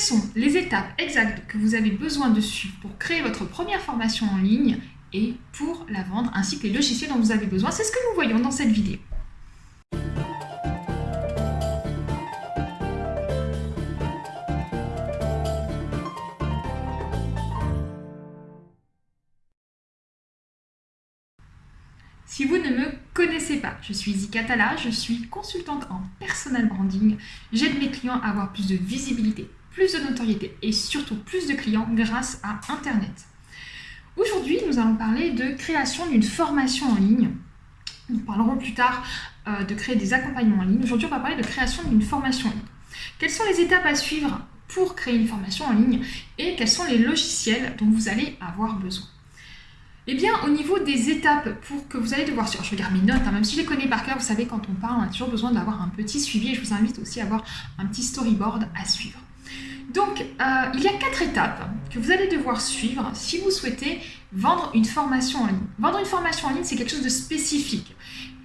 sont les étapes exactes que vous avez besoin de suivre pour créer votre première formation en ligne et pour la vendre, ainsi que les logiciels dont vous avez besoin. C'est ce que nous voyons dans cette vidéo. Si vous ne me connaissez pas, je suis Zikatala, je suis consultante en personal branding. J'aide mes clients à avoir plus de visibilité, plus de notoriété et surtout plus de clients grâce à Internet. Aujourd'hui, nous allons parler de création d'une formation en ligne. Nous parlerons plus tard euh, de créer des accompagnements en ligne. Aujourd'hui, on va parler de création d'une formation en ligne. Quelles sont les étapes à suivre pour créer une formation en ligne et quels sont les logiciels dont vous allez avoir besoin? Eh bien, au niveau des étapes pour que vous allez devoir suivre, je regarde mes notes, hein, même si je les connais par cœur, vous savez, quand on parle, on a toujours besoin d'avoir un petit suivi et je vous invite aussi à avoir un petit storyboard à suivre. Donc, euh, il y a quatre étapes que vous allez devoir suivre si vous souhaitez vendre une formation en ligne. Vendre une formation en ligne, c'est quelque chose de spécifique.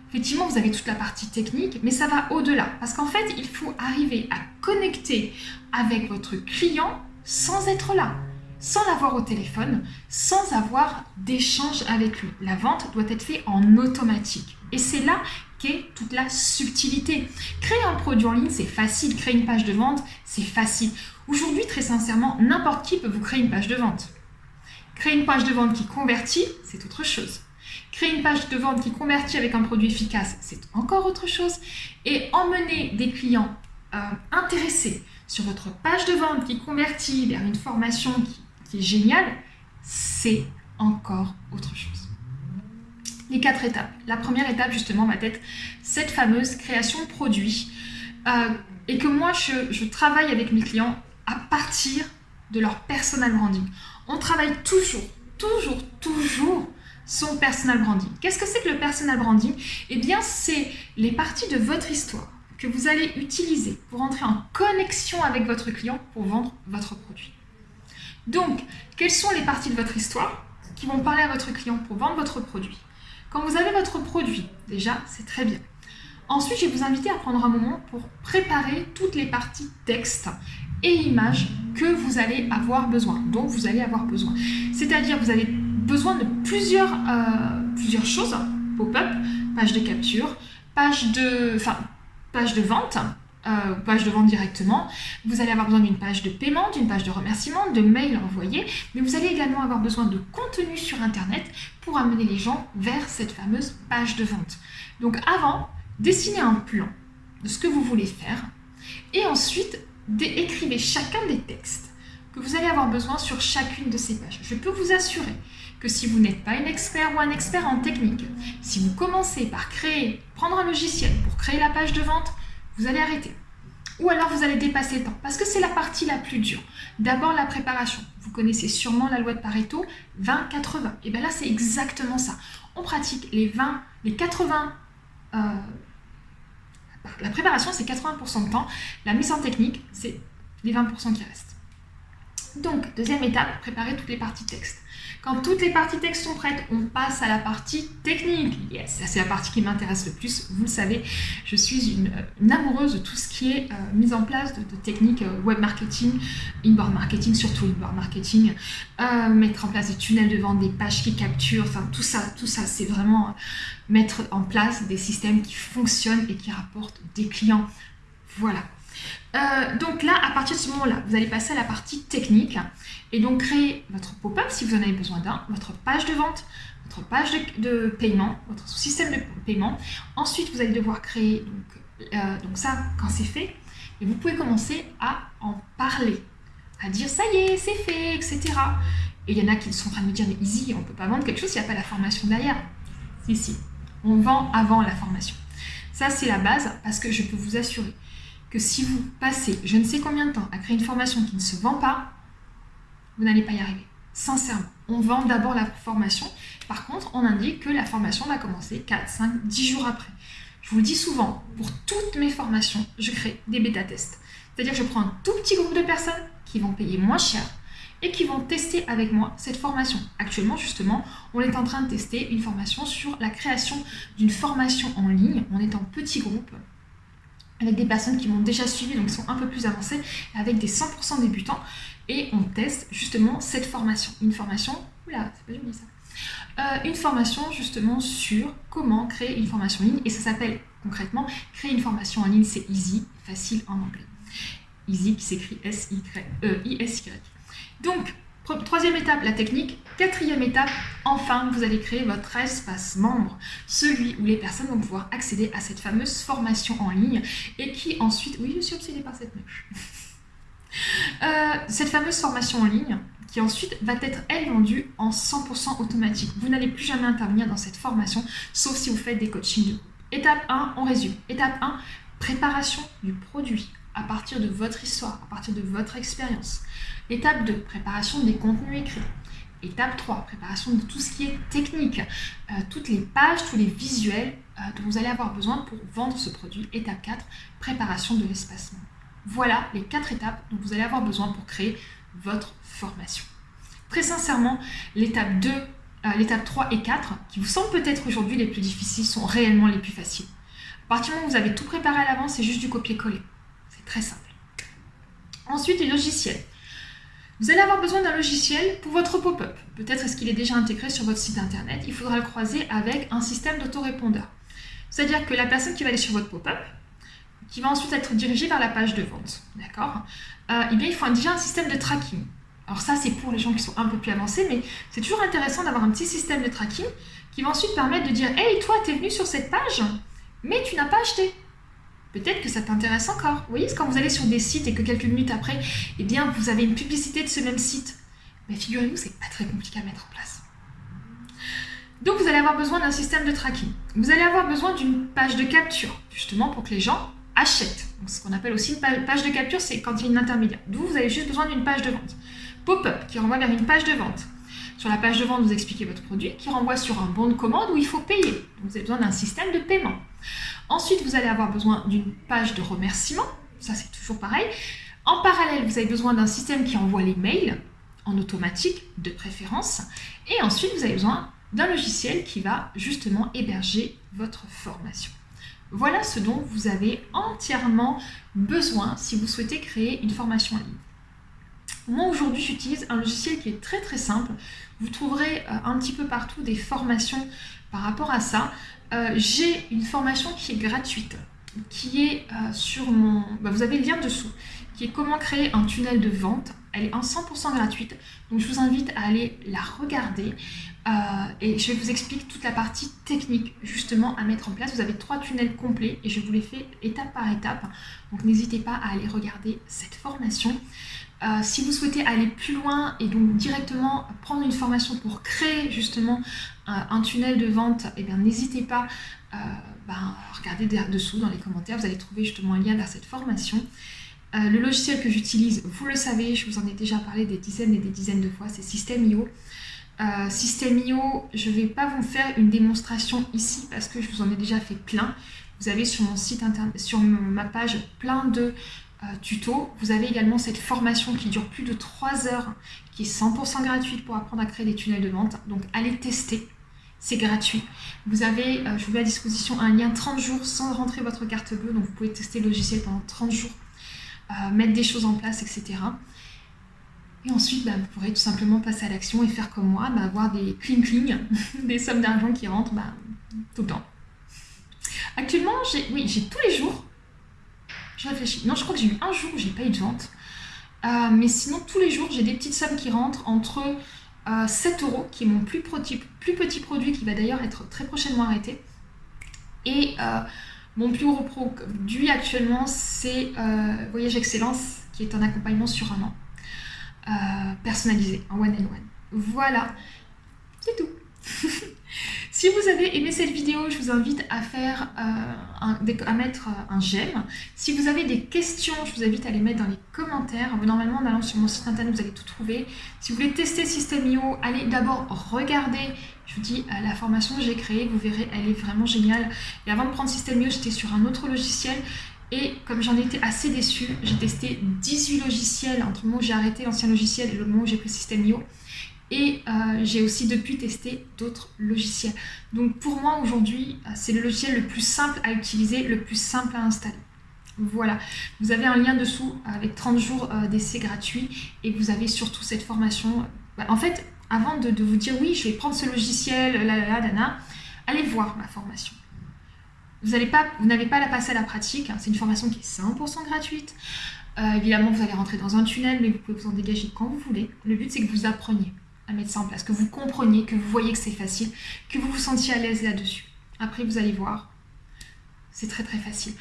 Effectivement, vous avez toute la partie technique, mais ça va au-delà. Parce qu'en fait, il faut arriver à connecter avec votre client sans être là sans l'avoir au téléphone, sans avoir d'échange avec lui. La vente doit être faite en automatique. Et c'est là qu'est toute la subtilité. Créer un produit en ligne, c'est facile. Créer une page de vente, c'est facile. Aujourd'hui, très sincèrement, n'importe qui peut vous créer une page de vente. Créer une page de vente qui convertit, c'est autre chose. Créer une page de vente qui convertit avec un produit efficace, c'est encore autre chose. Et emmener des clients euh, intéressés sur votre page de vente qui convertit vers une formation qui est génial, c'est encore autre chose. Les quatre étapes. La première étape, justement, va être cette fameuse création de produit euh, et que moi, je travaille avec mes clients à partir de leur personal branding. On travaille toujours, toujours, toujours son personal branding. Qu'est-ce que c'est que le personal branding? Eh bien, c'est les parties de votre histoire que vous allez utiliser pour entrer en connexion avec votre client pour vendre votre produit. Donc, quelles sont les parties de votre histoire qui vont parler à votre client pour vendre votre produit? Quand vous avez votre produit, déjà, c'est très bien. Ensuite, je vais vous inviter à prendre un moment pour préparer toutes les parties texte et images que vous allez avoir besoin, dont vous allez avoir besoin. C'est-à-dire, vous avez besoin de plusieurs, euh, plusieurs choses, pop-up, page de capture, page de, enfin, page de vente, euh, page de vente directement. Vous allez avoir besoin d'une page de paiement, d'une page de remerciement, de mails envoyés, mais vous allez également avoir besoin de contenu sur Internet pour amener les gens vers cette fameuse page de vente. Donc avant, dessinez un plan de ce que vous voulez faire et ensuite écrivez chacun des textes que vous allez avoir besoin sur chacune de ces pages. Je peux vous assurer que si vous n'êtes pas un expert ou un expert en technique, si vous commencez par créer, prendre un logiciel pour créer la page de vente, vous allez arrêter. Ou alors vous allez dépasser le temps, parce que c'est la partie la plus dure. D'abord la préparation. Vous connaissez sûrement la loi de Pareto, 20-80. Et bien là, c'est exactement ça. On pratique les 20, les 80... Euh, la préparation, c'est 80% de temps. La mise en technique, c'est les 20% qui restent. Donc, deuxième étape, préparer toutes les parties texte. Quand toutes les parties texte sont prêtes, on passe à la partie technique. Yes, c'est la partie qui m'intéresse le plus. Vous le savez, je suis une, amoureuse de tout ce qui est euh, mise en place de, techniques euh, web marketing, inbound marketing, surtout inbound marketing, euh, mettre en place des tunnels de vente, des pages qui capturent, enfin tout ça, tout ça, c'est vraiment mettre en place des systèmes qui fonctionnent et qui rapportent des clients. Voilà. Donc là, à partir de ce moment-là, vous allez passer à la partie technique et donc créer votre pop-up si vous en avez besoin d'un, votre page de vente, votre page de, paiement, votre système de paiement. Ensuite, vous allez devoir créer euh, donc ça quand c'est fait. Et vous pouvez commencer à en parler, à dire ça y est, c'est fait, etc. Et il y en a qui sont en train de me dire mais easy, on ne peut pas vendre quelque chose s'il n'y a pas la formation derrière. Si, si, on vend avant la formation. Ça, c'est la base parce que je peux vous assurer si vous passez je ne sais combien de temps à créer une formation qui ne se vend pas, vous n'allez pas y arriver. Sincèrement, on vend d'abord la formation. Par contre, on indique que la formation va commencer 4, 5, 10 jours après. Je vous le dis souvent, pour toutes mes formations, je crée des bêta-tests. C'est-à-dire que je prends un tout petit groupe de personnes qui vont payer moins cher et qui vont tester avec moi cette formation. Actuellement, justement, on est en train de tester une formation sur la création d'une formation en ligne. On est en petit groupe avec des personnes qui m'ont déjà suivi, donc qui sont un peu plus avancées, avec des 100% débutants. Et on teste justement cette formation. Une formation, oula, c'est pas joli ça. Euh, une formation justement sur comment créer une formation en ligne. Et ça s'appelle concrètement, créer une formation en ligne, c'est easy, facile en anglais. Easy qui s'écrit S-I-S-Y. Donc, Troisième étape, la technique. Quatrième étape, enfin, vous allez créer votre espace membre, celui où les personnes vont pouvoir accéder à cette fameuse formation en ligne et qui ensuite... Oui, je suis obsédée par cette mèche. Euh, cette fameuse formation en ligne qui ensuite va être, elle, vendue en 100% automatique. Vous n'allez plus jamais intervenir dans cette formation, sauf si vous faites des coachings de. Étape 1, on résume. Étape 1, préparation du produit à partir de votre histoire, à partir de votre expérience. Étape 2, préparation des contenus écrits. Étape 3, préparation de tout ce qui est technique, euh, toutes les pages, tous les visuels euh, dont vous allez avoir besoin pour vendre ce produit. Étape 4, préparation de l'espacement. Voilà les quatre étapes dont vous allez avoir besoin pour créer votre formation. Très sincèrement, l'étape 2, euh, l'étape 3 et 4, qui vous semblent peut-être aujourd'hui les plus difficiles, sont réellement les plus faciles. À partir du moment où vous avez tout préparé à l'avance, c'est juste du copier-coller. Très simple. Ensuite, les logiciels. Vous allez avoir besoin d'un logiciel pour votre pop-up. Peut-être est-ce qu'il est déjà intégré sur votre site internet. Il faudra le croiser avec un système d'autorépondeur. C'est-à-dire que la personne qui va aller sur votre pop-up, qui va ensuite être dirigée vers la page de vente, d'accord? Euh, Eh bien, il faut déjà un système de tracking. Alors ça, c'est pour les gens qui sont un peu plus avancés, mais c'est toujours intéressant d'avoir un petit système de tracking qui va ensuite permettre de dire « Hey, toi, tu es venu sur cette page, mais tu n'as pas acheté. » peut-être que ça t'intéresse encore. Vous voyez, quand vous allez sur des sites et que quelques minutes après, eh bien, vous avez une publicité de ce même site, mais figurez-vous, c'est pas très compliqué à mettre en place. Donc, vous allez avoir besoin d'un système de tracking. Vous allez avoir besoin d'une page de capture, justement pour que les gens achètent. Donc, ce qu'on appelle aussi une page de capture, c'est quand il y a une intermédiaire. D'où vous avez juste besoin d'une page de vente. Pop-up qui renvoie vers une page de vente. Sur la page de vente, vous expliquez votre produit qui renvoie sur un bon de commande où il faut payer. Vous avez besoin d'un système de paiement. Ensuite, vous allez avoir besoin d'une page de remerciement. Ça, c'est toujours pareil. En parallèle, vous avez besoin d'un système qui envoie les mails en automatique, de préférence. Et ensuite, vous avez besoin d'un logiciel qui va justement héberger votre formation. Voilà ce dont vous avez entièrement besoin si vous souhaitez créer une formation en ligne. Moi aujourd'hui j'utilise un logiciel qui est très très simple. Vous trouverez euh, un petit peu partout des formations par rapport à ça. Euh, j'ai une formation qui est gratuite, qui est euh, sur mon... Bah, vous avez le lien dessous, qui est comment créer un tunnel de vente. Elle est en 100% gratuite, donc je vous invite à aller la regarder. Et je vais vous expliquer toute la partie technique justement à mettre en place. Vous avez trois tunnels complets et je vous les fais étape par étape. Donc n'hésitez pas à aller regarder cette formation. Euh, si vous souhaitez aller plus loin et donc directement prendre une formation pour créer justement euh, un tunnel de vente, eh bien n'hésitez pas à ben, regarder dessous dans les commentaires, vous allez trouver justement un lien vers cette formation. le logiciel que j'utilise, vous le savez, je vous en ai déjà parlé des dizaines et des dizaines de fois, c'est System.io. Euh, System.io, je ne vais pas vous faire une démonstration ici parce que je vous en ai déjà fait plein. Vous avez sur mon site internet, sur ma page plein de euh, tutos. Vous avez également cette formation qui dure plus de 3 heures, qui est 100% gratuite pour apprendre à créer des tunnels de vente. Donc allez tester, c'est gratuit. Vous avez, euh, je vous mets à disposition un lien 30 jours sans rentrer votre carte bleue, donc vous pouvez tester le logiciel pendant 30 jours, euh, mettre des choses en place, etc. Et ensuite, bah, vous pourrez tout simplement passer à l'action et faire comme moi, bah, avoir des cling-cling, des sommes d'argent qui rentrent bah, tout le temps. Actuellement, j'ai oui, j'ai tous les jours, je réfléchis, non, je crois que j'ai eu un jour où j'ai pas eu de vente, euh, mais sinon, tous les jours, j'ai des petites sommes qui rentrent entre 7 euh, euros, qui est mon plus, petit, produit, qui va d'ailleurs être très prochainement arrêté, et euh, mon plus gros produit actuellement, c'est Voyage Excellence, qui est un accompagnement sur un an. Personnalisé, en one and one. Voilà, c'est tout. si vous avez aimé cette vidéo, je vous invite à faire euh, à mettre euh, un j'aime. Si vous avez des questions, je vous invite à les mettre dans les commentaires. Normalement, en allant sur mon site internet, vous allez tout trouver. Si vous voulez tester System.io, allez d'abord regarder. Je vous dis, la formation que j'ai créée, vous verrez, elle est vraiment géniale. Et avant de prendre System.io, j'étais sur un autre logiciel. Et comme j'en étais assez déçue, j'ai testé 18 logiciels entre le moment où j'ai arrêté l'ancien logiciel et le moment où j'ai pris System.io. Et euh, j'ai aussi depuis testé d'autres logiciels. Donc pour moi aujourd'hui, euh, c'est le logiciel le plus simple à utiliser, le plus simple à installer. Voilà, vous avez un lien dessous avec 30 jours euh, d'essai gratuit et vous avez surtout cette formation. Bah, en fait, avant de, vous dire oui, je vais prendre ce logiciel, là, là, là, allez voir ma formation. Vous n'avez pas, la passer à la pratique, hein. c'est une formation qui est 100% gratuite. Euh, évidemment, vous allez rentrer dans un tunnel, mais vous pouvez vous en dégager quand vous voulez. Le but, c'est que vous appreniez à mettre ça en place, que vous compreniez, que vous voyez que c'est facile, que vous vous sentiez à l'aise là-dessus. Après, vous allez voir, c'est très très facile.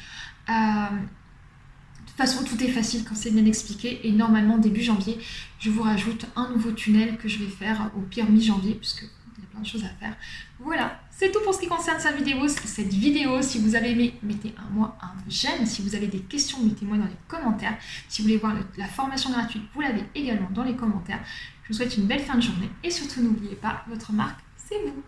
Euh, de toute façon, tout est facile quand c'est bien expliqué. Et normalement, début janvier, je vous rajoute un nouveau tunnel que je vais faire au pire mi-janvier, puisque il y a plein de choses à faire. Voilà, c'est tout pour ce qui concerne cette vidéo. Cette vidéo, si vous avez aimé, mettez un moi un j'aime. Si vous avez des questions, mettez-moi dans les commentaires. Si vous voulez voir la formation gratuite, vous l'avez également dans les commentaires. Je vous souhaite une belle fin de journée. Et surtout, n'oubliez pas, votre marque, c'est vous.